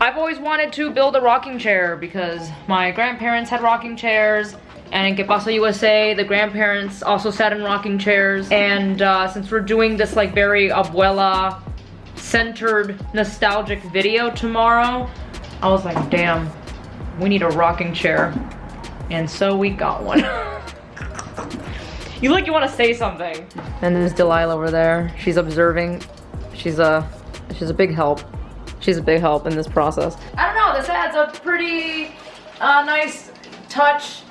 I've always wanted to build a rocking chair because my grandparents had rocking chairs and in Que USA, the grandparents also sat in rocking chairs. And uh, since we're doing this like very abuela centered nostalgic video tomorrow, I was like, damn, we need a rocking chair. And so we got one. you look, you want to say something. And there's Delilah over there. She's observing. She's a, she's a big help. She's a big help in this process. I don't know, this adds a pretty uh, nice touch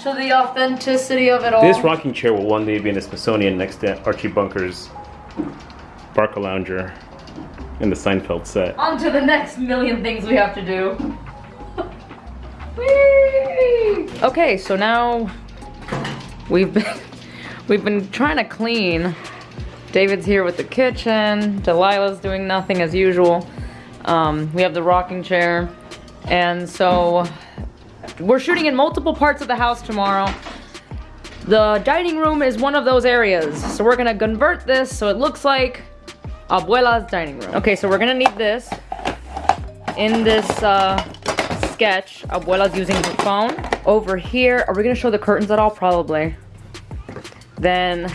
to the authenticity of it all. This rocking chair will one day be in the Smithsonian next to Archie Bunker's Barcalounger in the Seinfeld set. On to the next million things we have to do. Whee! Okay, so now we've been we've been trying to clean. David's here with the kitchen. Delilah's doing nothing as usual. Um, we have the rocking chair. And so we're shooting in multiple parts of the house tomorrow. The dining room is one of those areas. So we're gonna convert this so it looks like Abuela's dining room. Okay, so we're gonna need this. In this uh, sketch, Abuela's using her phone. Over here, are we gonna show the curtains at all? Probably. Then,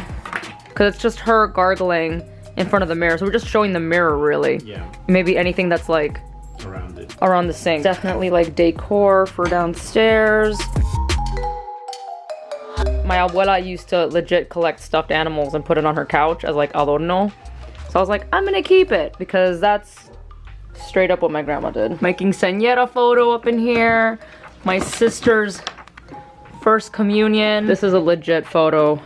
cause it's just her gargling in front of the mirror. So we're just showing the mirror really. Yeah. Maybe anything that's like Around it. around the sink. Definitely like decor for downstairs. My abuela used to legit collect stuffed animals and put it on her couch as like adorno. So I was like, I'm gonna keep it because that's straight up what my grandma did. Making quinceañera photo up in here. My sister's first communion. This is a legit photo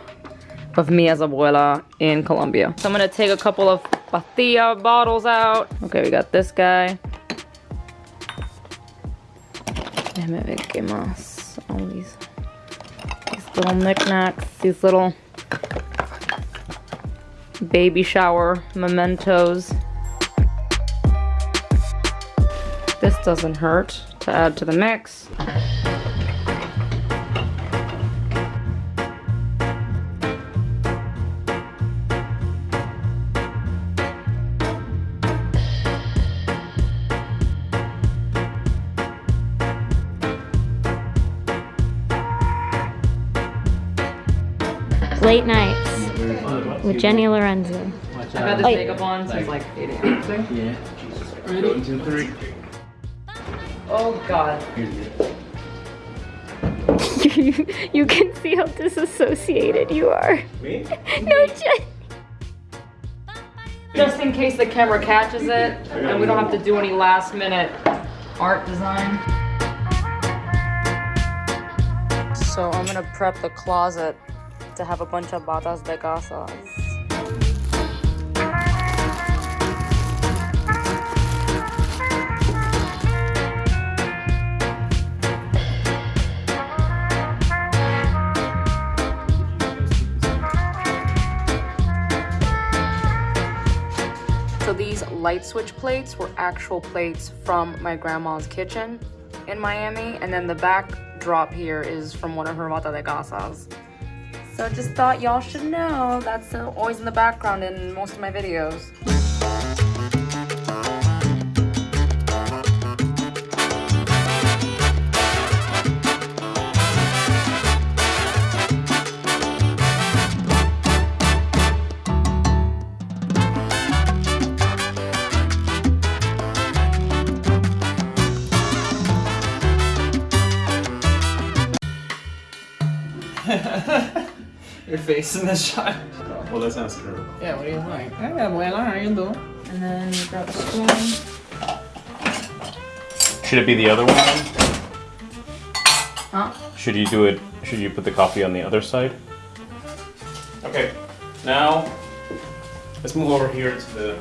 of me as a abuela in Colombia. So I'm gonna take a couple of pastilla bottles out. Okay, we got this guy. Déjame ver qué más. All these, these little knickknacks, these little baby shower mementos. This doesn't hurt to add to the mix. Late nights with Jenny Lorenzo. I've had this makeup on since like 8 a.m. Yeah. One, two, three. Oh god. you, you can see how disassociated you are. Me? No, Jen. Just in case the camera catches it and we don't have to do any last minute art design. So I'm gonna prep the closet to have a bunch of batas de casas. So these light switch plates were actual plates from my grandma's kitchen in Miami. And then the backdrop here is from one of her bata de casas. So just thought y'all should know that's always in the background in most of my videos. Face in the shot. Well, that sounds terrible. Yeah, what do you like? Hey, abuela, how you doing? And then you grab a spoon. Should it be the other one? Huh? Should you do it, should you put the coffee on the other side? Okay, now let's move over here to the,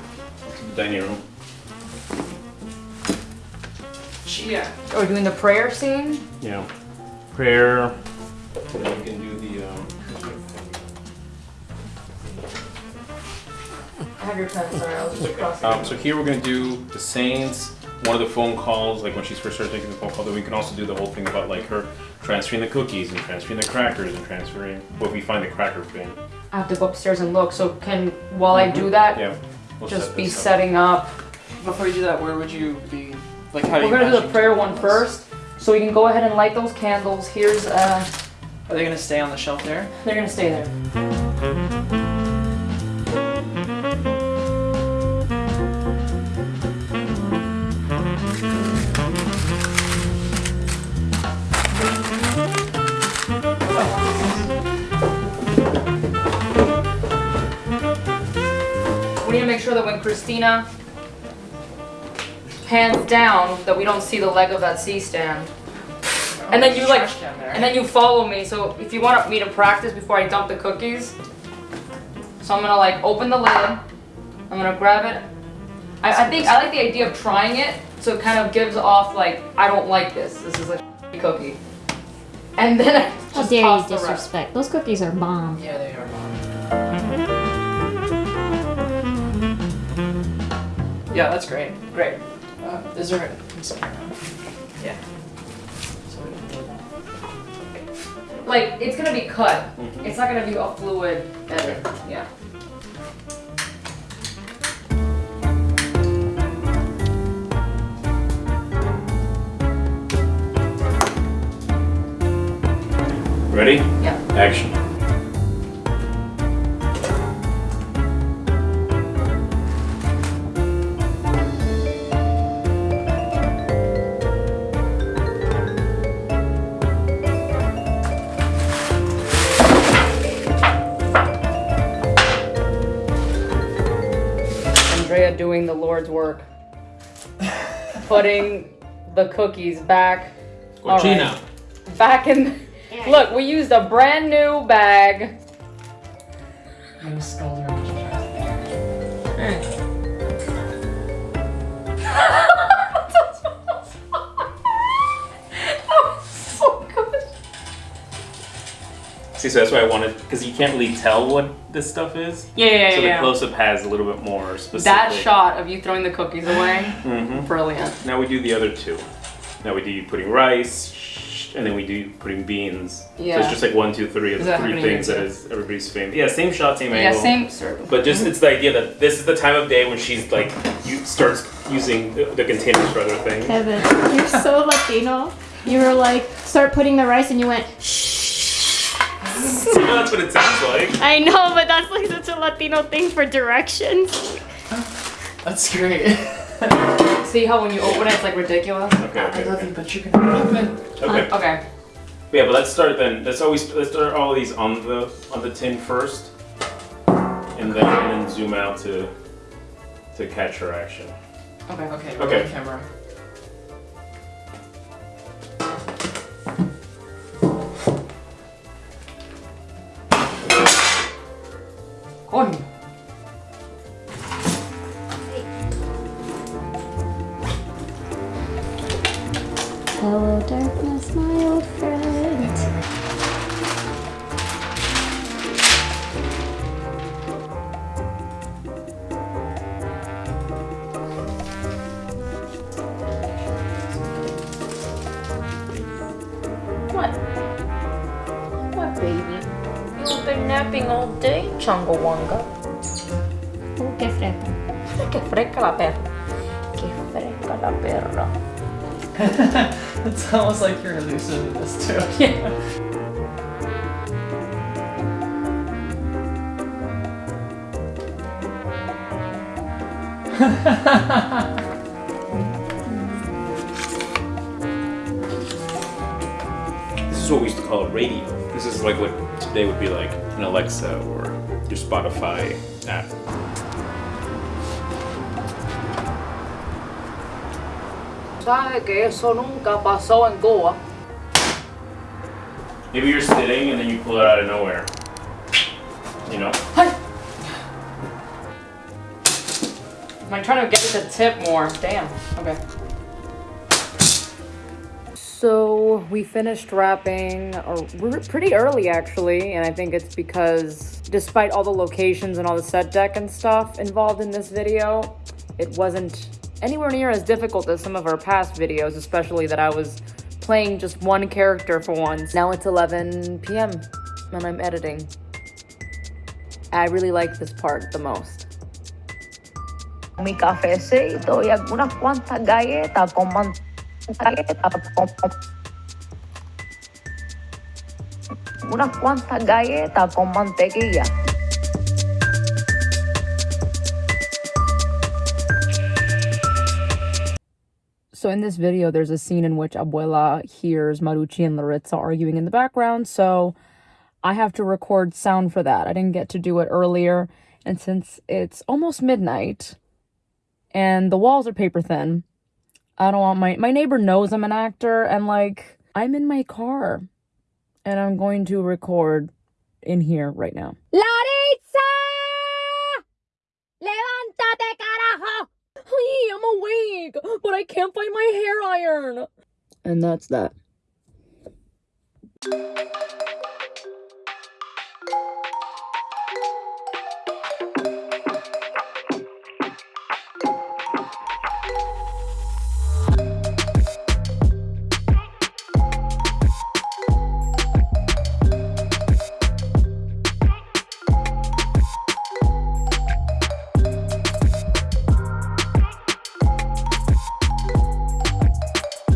to the dining room. Chia. Oh, we're doing the prayer scene? Yeah. prayer, then you can do Um, so here we're going to do the Saints, one of the phone calls, like when she's first started taking the phone call, then we can also do the whole thing about like her transferring the cookies and transferring the crackers and transferring, what we find the cracker bin. I have to go upstairs and look, so can, while mm -hmm. I do that, yeah. We'll just set be up. setting up. Before you do that, where would you be, like how We're going to do the prayer one first, so we can go ahead and light those candles. Here's, uh... Are they going to stay on the shelf there? They're going to stay there. Make sure that when Christina hands down, that we don't see the leg of that C-stand. And then you like, Trash can there. and then you follow me. So if you want me to practice before I dump the cookies, so I'm gonna like open the lid. I'm gonna grab it. I, I think I like the idea of trying it, so it kind of gives off like I don't like this. This is a cookie. And then I How just dare you toss the disrespect? Those cookies are bomb. Yeah, they are bomb. Yeah, that's great. Great. Uh, is there a? Yeah. So we can. Like it's gonna be cut. Mhm. It's not gonna be a fluid edit. Yeah. Ready? Yeah. Action. Andrea doing the Lord's work. Putting the cookies back. All right. Cochina. Back in. Look, we used a brand new bag. I'm scalding See, so that's why I wanted, because you can't really tell what this stuff is. Yeah, yeah, so the yeah. close-up has a little bit more specific. that shot of you throwing the cookies away, mm -hmm. brilliant. Now we do the other two. Now we do you putting rice, and then we do putting beans. Yeah. So it's just like one, two, three of the three things that here? is everybody's famous. Yeah, same shot, same angle. Yeah, same. Sir. But just it's the idea that this is the time of day when she's like you starts using the, the containers for other things. Kevin, you're so Latino. You were like, start putting the rice, and you went, You know, that's what it sounds like. I know, but that's like such a Latino thing for directions. That's great. See how when you open it, it's like ridiculous. Okay, I okay, love okay. you, but you're gonna open. okay. Okay. Yeah, but let's start then. Let's always let's start all these on the on the tin first, and then and then zoom out to to catch her action. Okay. Okay, Okay. okay. camera. Coño. Hello, darkness, my You've been napping all day, Chungawanga. Oh, uh, qué fresco. Qué fresca la perra. Qué fresca la perra. it's almost like you're elusive in this too. Yeah. This is what we used to call a radio. This is like what today would be like an Alexa or your Spotify app. ¿Sabe que eso nunca pasó en Cuba? Maybe you're sitting and then you pull it out of nowhere. You know? Am I trying to get it to tip more? Damn. Okay. So we finished wrapping or we're pretty early actually, and I think it's because despite all the locations and all the set deck and stuff involved in this video, it wasn't anywhere near as difficult as some of our past videos, especially that I was playing just one character for once. Now it's 11 p.m. and I'm editing. I really like this part the most. mi y algunas cuantas galletas con unas cuantas galletas con mantequilla. So in this video, there's a scene in which Abuela hears Marucci and Laritza arguing in the background, so I have to record sound for that. I didn't get to do it earlier, and since it's almost midnight and the walls are paper thin, I don't want my my neighbor knows I'm an actor and like I'm in my car and I'm going to record in here right now. ¡Laritza! ¡Levántate, carajo! Hey, I'm awake, but I can't find my hair iron. And that's that.